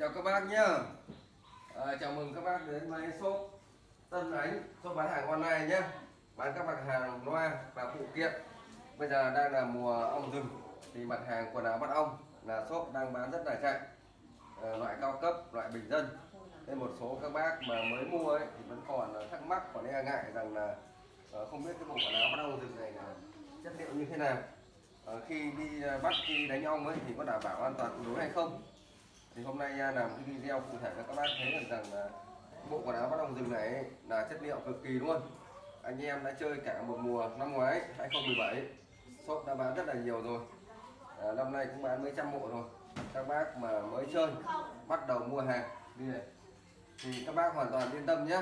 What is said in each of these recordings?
chào các bác nhá. À, chào mừng các bác đến với shop Tân Ánh shop bán hàng online nhé bán các mặt hàng loa và phụ kiện. Bây giờ đang là mùa ong rừng thì mặt hàng quần áo bắt ong là shop đang bán rất là chạy. À, loại cao cấp loại bình dân. Nên một số các bác mà mới mua ấy thì vẫn còn thắc mắc còn e ngại rằng là à, không biết cái bộ quần áo bắt ong rừng này là chất liệu như thế nào. Ờ, khi đi à, bắt khi đánh ong ấy thì có đảm bảo an toàn tuyệt đối hay không? Thì hôm nay à, làm cái video cụ thể cho các bác thấy được rằng là bộ quần áo bắt đồng rừng này là chất liệu cực kỳ luôn anh em đã chơi cả một mùa năm ngoái 2017 shop đã bán rất là nhiều rồi. À, năm nay cũng bán mấy trăm bộ rồi. Các bác mà mới chơi bắt đầu mua hàng đi này. Thì các bác hoàn toàn yên tâm nhé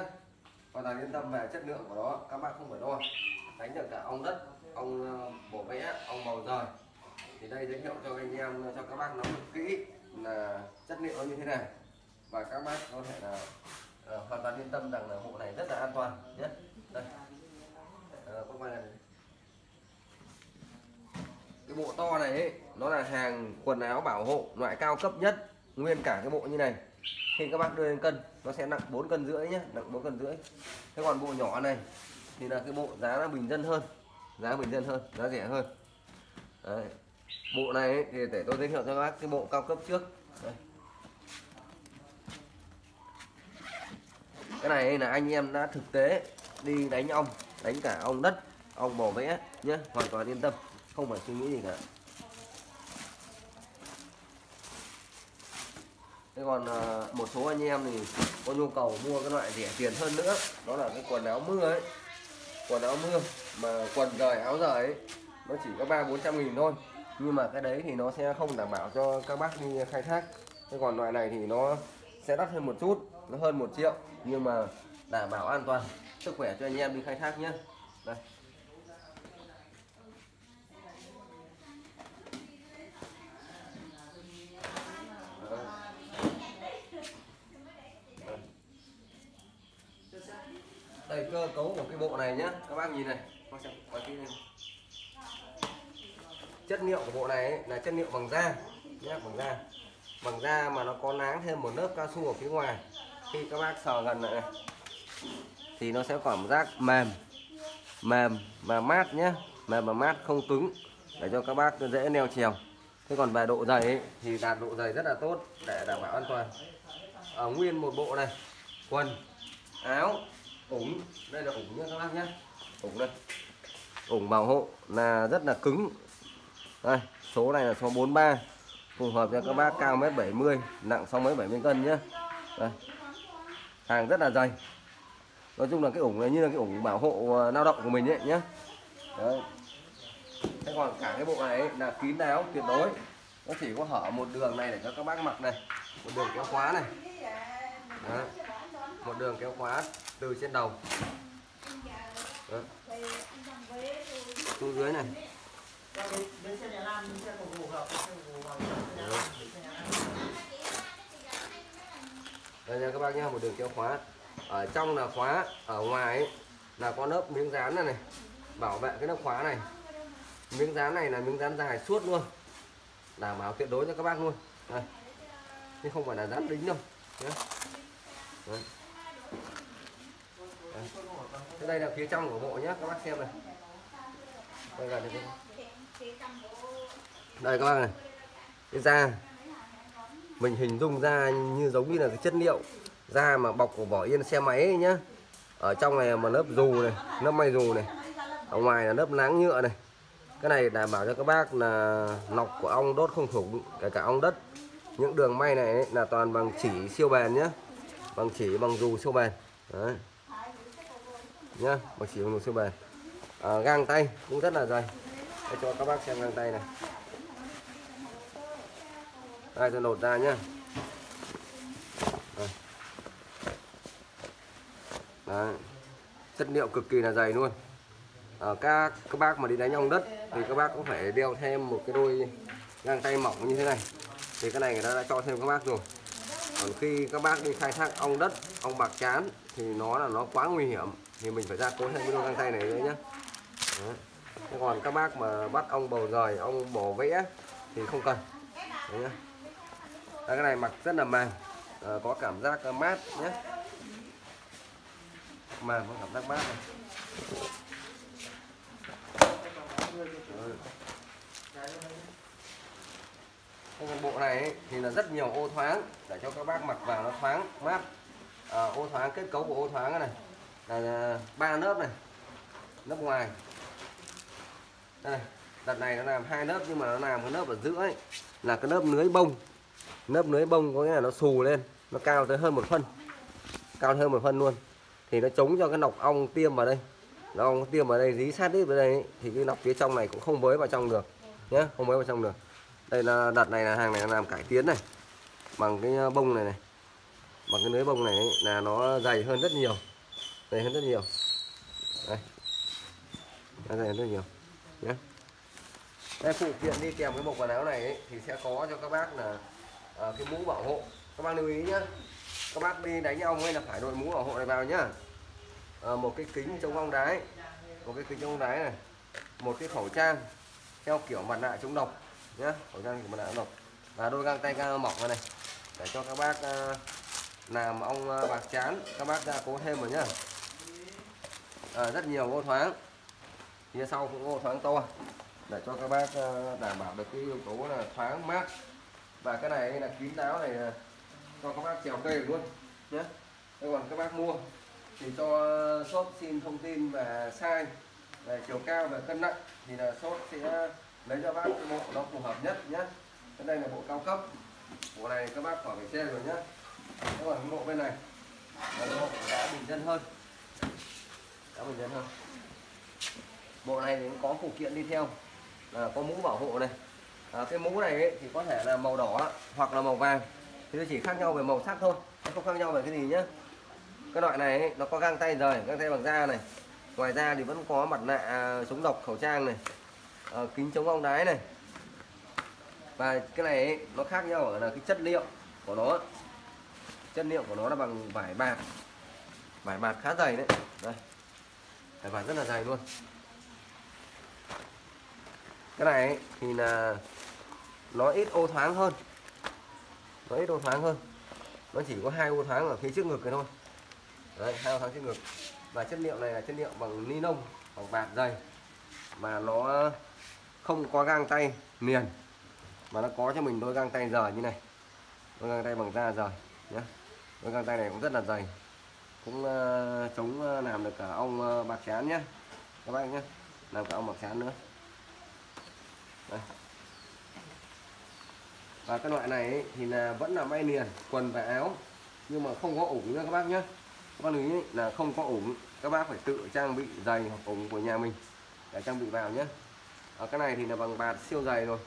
hoàn toàn yên tâm về chất lượng của nó các bác không phải lo. Đánh được cả ong đất ong à, bổ vẽ ong bầu rời. Thì đây giới thiệu cho anh em à, cho các bác nắm được kỹ là chất liệu nó như thế này. Và các bác có thể là uh, hoàn toàn yên tâm rằng là bộ này rất là an toàn nhé. Đây. Uh, có này. Cái bộ to này ấy, nó là hàng quần áo bảo hộ loại cao cấp nhất nguyên cả cái bộ như này. Khi các bác đưa lên cân nó sẽ nặng 4 cân rưỡi nhé nặng 4 cân rưỡi. Thế còn bộ nhỏ này thì là cái bộ giá là bình dân hơn giá bình dân hơn giá rẻ hơn. Đấy bộ này ấy, thì để tôi giới thiệu cho các bác cái bộ cao cấp trước. Đây. cái này là anh em đã thực tế đi đánh ong đánh cả ong đất ong bò vẽ nhé hoàn toàn yên tâm không phải suy nghĩ gì cả. Thế còn ờ, một số anh em thì có nhu cầu mua cái loại rẻ tiền hơn nữa đó là cái quần áo mưa ấy. Quần áo mưa mà quần rời áo rời ấy nó chỉ có ba bốn trăm nghìn thôi nhưng mà cái đấy thì nó sẽ không đảm bảo cho các bác đi khai thác. Thế còn loại này thì nó sẽ đắt hơn một chút nó hơn một triệu nhưng mà đảm bảo an toàn. Sức khỏe cho anh em đi khai thác nhé. Đây. Đây cơ cấu của cái bộ này nhá các bác nhìn này. Con xem, quay kỹ lên chất liệu của bộ này ấy, là chất liệu bằng da nhé bằng da. Bằng da mà nó có náng thêm một lớp cao su ở phía ngoài. Khi các bác sờ gần lại này thì nó sẽ cảm giác mềm mềm và mát nhé mềm và mát không cứng để cho các bác dễ neo trèo thế còn về độ dày ấy, thì đạt độ dày rất là tốt để đảm bảo an toàn. Ở nguyên một bộ này quần áo ủng. Đây là ủng nhé các bác nhé. Ủng đây. Ủng bảo hộ là rất là cứng đây số này là số 43 phù hợp cho các bác cao mét 70 nặng xong mấy 70 cân nhé đây. hàng rất là dày nói chung là cái ủng này như là cái ủng bảo hộ ờ, lao động của mình ấy nhé Đấy. thế còn cả cái bộ này ấy, là kín đáo tuyệt đối nó chỉ có hở một đường này để cho các bác mặc này một đường kéo khóa này Đấy. một đường kéo khóa từ trên đầu Đấy. xuống dưới này xe nhà xe hợp xe xe nhà đây nha các bác nhá, một đường kéo khóa. Ở trong là khóa ở ngoài ấy, là có lớp miếng dán này này. Bảo vệ cái lớp khóa này. Miếng dán này là miếng dán dài suốt luôn. Đảm bảo tuyệt đối cho các bác luôn. Đây. Chứ không phải là dán đính đâu. Nhá. Đấy. Đấy. Đây là phía trong của bộ nhé các bác xem này. Đây gần đây đây các bác này. Cái da. Mình hình dung ra như giống như là cái chất liệu da mà bọc của vỏ yên xe máy ấy nhá. Ở trong này mà lớp dù này lớp may dù này. Ở ngoài là lớp láng nhựa này. Cái này đảm bảo cho các bác là lọc của ong đốt không thủng kể cả ong đất. Những đường may này ấy, là toàn bằng chỉ siêu bền nhá. Bằng chỉ bằng dù siêu bền. Đấy. Nhá bằng chỉ bằng dù siêu bền. À, gang tay cũng rất là dày để cho các bác xem găng tay này. Đây tôi lột ra nhá. Đây. Đấy. chất liệu cực kỳ là dày luôn. À, các các bác mà đi đánh ong đất thì các bác cũng phải đeo thêm một cái đôi găng tay mỏng như thế này. Thì cái này người ta đã cho thêm các bác rồi. Còn khi các bác đi khai thác ong đất ong bạc chán thì nó là nó quá nguy hiểm. Thì mình phải ra cố thêm cái đôi găng tay này nữa nhé Đấy còn các bác mà bắt ong bầu rời ong bổ vẽ thì không cần. Đấy nhá. Đấy, cái này mặc rất là mềm à, ờ, có cảm giác ờ, mát nhé mềm có cảm giác mát này. Ừ. Còn bộ này ấy, thì là rất nhiều ô thoáng để cho các bác mặc vào nó thoáng mát. À, ô thoáng kết cấu của ô thoáng này là ba lớp này. Lớp ngoài đây đợt này nó làm hai lớp nhưng mà nó làm cái lớp ở giữa ấy là cái lớp lưới bông. Lớp lưới bông có nghĩa là nó xù lên nó cao tới hơn một phân cao hơn một phân luôn. Thì nó chống cho cái nọc ong tiêm vào đây. Nó ong tiêm vào đây dí sát đít vào đây ấy, thì cái nọc phía trong này cũng không mới vào trong được nhé không mới vào trong được. Đây là đợt này là hàng này làm cải tiến này bằng cái ờ, bông này này. Bằng cái lưới bông này ấy, là nó dày hơn rất nhiều dày hơn rất nhiều. Đây nó dày hơn rất nhiều nhé đây phụ kiện đi kèm cái bộ quần áo này ấy, thì sẽ có cho các bác là ờ, cái mũ bảo hộ. Các bác lưu ý nhé các bác đi đánh ong hay là phải đội mũ bảo hộ này vào nhá. Ờ, một cái kính chống ong đái một cái kính chống ong đái này. Một cái khẩu trang theo kiểu mặt nạ chống độc nhé khẩu trang kiểu mặt nạ chống độc. Và đôi găng tay găng mỏng này, này. Để cho các bác ờ, làm ong ờ, bạc chán các bác ra cố thêm rồi nhá. Ờ, rất nhiều ô thoáng phía sau cũng ô thoáng to. Để cho các bác ờ, đảm bảo được cái yếu tố là thoáng mát. Và cái này là kín đáo này ờ, cho các bác trèo cây luôn nhé thế còn các bác mua thì cho shop xin thông tin về size, về chiều cao và cân nặng thì là shop sẽ lấy cho bác cái bộ nó phù hợp nhất nhé cái đây là bộ cao cấp. Bộ này các bác khỏi phải xe rồi nhé thế còn cái bộ bên này, là bộ đã bình dân hơn. Đã bình dân hơn bộ này thì cũng có phụ kiện đi theo. Là có mũ bảo hộ này. À, cái mũ này ấy, thì có thể là màu đỏ hoặc là màu vàng. Thì nó chỉ khác nhau về màu sắc thôi nó không khác nhau về cái gì nhá. Cái loại này ấy, nó có găng tay rời găng tay bằng da này. Ngoài ra thì vẫn có mặt nạ à, chống độc khẩu trang này. À, kính chống ong đái này. Và cái này ấy, nó khác nhau ở là cái chất liệu của nó. Chất liệu của nó là bằng vải bạc. Vải bạc khá dày đấy. Đây. Vải bạc rất là dày luôn cái này ấy, thì là nó ít ô thoáng hơn. Nó ít ô thoáng hơn. Nó chỉ có hai ô thoáng ở phía trước ngực cái thôi. Đấy hai ô thoáng trước ngực. Và chất liệu này là chất liệu bằng ni lông bằng bạc dày. Mà nó không có găng tay liền. Mà nó có cho mình đôi găng tay rời như này. Đôi găng tay bằng da rời nhé đôi găng tay này cũng rất là dày. Cũng uh, chống uh, làm được cả ong uh, ờ, bạc chán nhé các bác nhé làm cả ong bạc chán nữa đây. và cái loại này ấy, thì là vẫn là may liền quần và áo nhưng mà không có ủng nữa các bác nhé các bác lưu ý là không có ủng các bác phải tự trang bị giày hoặc ủng của nhà mình để trang bị vào nhé ở cái này thì là bằng bạt siêu dày rồi.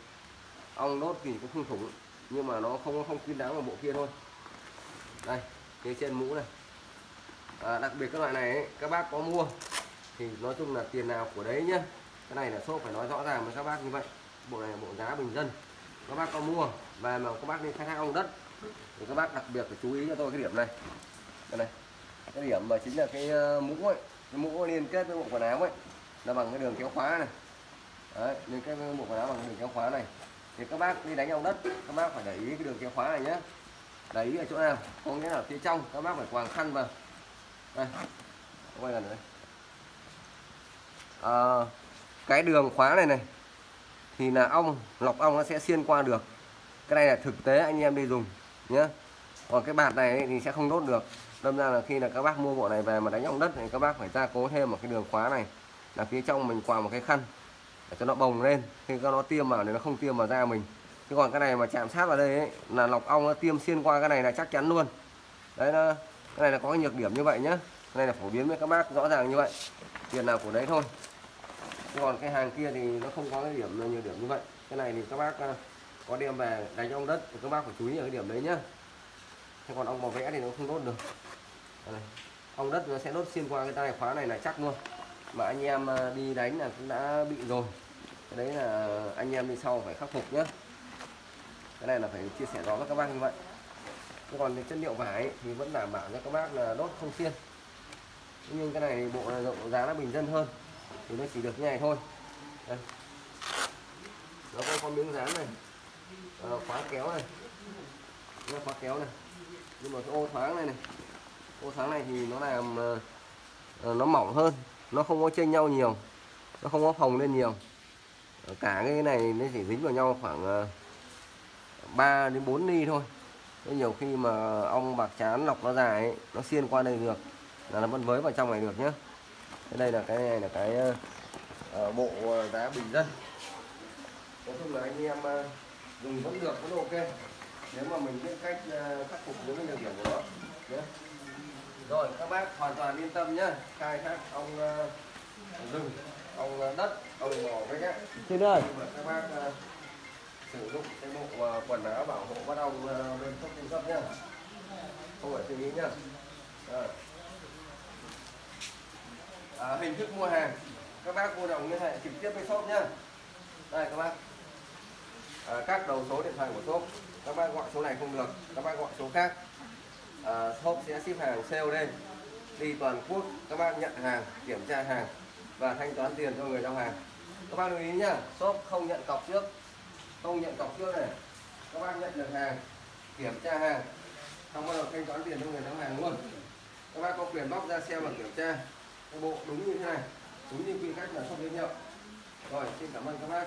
Ong đốt thì cũng không thủng nhưng mà nó không không kín đáo vào bộ kia thôi. Đây cái trên mũ này. À, đặc biệt cái loại này ấy, các bác có mua thì nói chung là tiền nào của đấy nhá. Cái này là shop phải nói rõ ràng với các bác như vậy bộ này là bộ giá bình dân. Các bác có mua và mà các bác đi khai thác ong đất thì các bác đặc biệt phải chú ý cho tôi cái điểm này. Đây này cái điểm mà chính là cái ờ, mũ ấy cái mũ liên kết với bộ quần áo ấy là bằng cái đường kéo khóa này. Đấy liên kết với bộ quần áo bằng cái đường kéo khóa này. Thì các bác đi đánh ong đất các bác phải để ý cái đường kéo khóa này nhé để ý ở chỗ nào có nghĩa là phía trong các bác phải quàng khăn vào. Đây quay gần đây. À, cái đường khóa này này thì là ong lọc ong nó sẽ xuyên qua được. Cái này là thực tế anh em đi dùng nhé còn cái bạt này thì sẽ không đốt được. Đâm ra là khi là các bác mua bộ này về mà đánh ong đất thì các bác phải gia cố thêm một cái đường khóa này là phía trong mình quàng một cái khăn để cho nó bồng lên. Khi nó tiêm vào thì nó không tiêm vào da mình. Chứ còn cái này mà chạm sát vào đây ấy, là lọc ong nó tiêm xuyên qua cái này là chắc chắn luôn. Đấy nó cái này là có cái nhược điểm như vậy nhá. Cái này là phổ biến với các bác rõ ràng như vậy. Tiền nào của đấy thôi còn cái hàng kia thì nó không có cái điểm, nhiều điểm như vậy. Cái này thì các bác ờ, có đem về đánh ong đất, thì các bác phải chú ý ở cái điểm đấy nhá. Thế còn ong màu vẽ thì nó không đốt được. Đây này. ong đất nó sẽ đốt xuyên qua cái tay khóa này là chắc luôn. Mà anh em ờ, đi đánh là cũng đã bị rồi. Cái đấy là anh em đi sau phải khắc phục nhé cái này là phải chia sẻ rõ với các bác như vậy. Thế còn cái chất liệu vải thì vẫn đảm bảo cho các bác là đốt không xiên nhưng cái này bộ là rộng, giá nó bình dân hơn thì nó chỉ được như này thôi. Đây. nó có con miếng dán này. À, khóa kéo này. Nó khóa kéo này. Nhưng mà cái ô thoáng này này. Ô thoáng này thì nó làm uh, nó mỏng hơn. Nó không có chênh nhau nhiều. Nó không có phồng lên nhiều. Cả cái này nó chỉ dính vào nhau khoảng uh, 3 đến 4 ly thôi. Thế nhiều khi mà ong bạc chán lọc nó dài ấy, nó xiên qua đây được. Là nó vẫn với vào trong này được nhé đây là cái này là cái ờ, ờ, bộ ờ, đá bình dân. Nói chung là anh em ờ, dùng vẫn được vẫn ok. Nếu mà mình biết cách ờ, khắc phục những cái nhược điểm của nó. Nhé rồi các bác hoàn toàn yên tâm nhá. Khai thác ong ờ, rừng ong ờ, đất ong mỏ với nhá. Xin ơi. các bác ờ, sử dụng cái bộ ờ, quần áo bảo hộ bắt ong ờ, bên thuốc cung cấp nhá. Không phải suy nghĩ nhá. Rồi. À, hình thức mua hàng. Các bác mua đồng liên hệ trực tiếp với shop nhá. Đây các bác. À, các đầu số điện thoại của shop. Các bác gọi số này không được các bác gọi số khác. À, shop sẽ ship hàng COD đi toàn quốc các bác nhận hàng kiểm tra hàng và thanh toán tiền cho người giao hàng. Các bác lưu ý nhá shop không nhận cọc trước. Không nhận cọc trước này. Các bác nhận được hàng kiểm tra hàng. Xong bắt đầu thanh toán tiền cho người giao hàng luôn. Các bác có quyền bóc ra xem và kiểm tra bộ đúng như thế này, đúng như quy cách là shop giới thiệu rồi, xin cảm ơn các bác.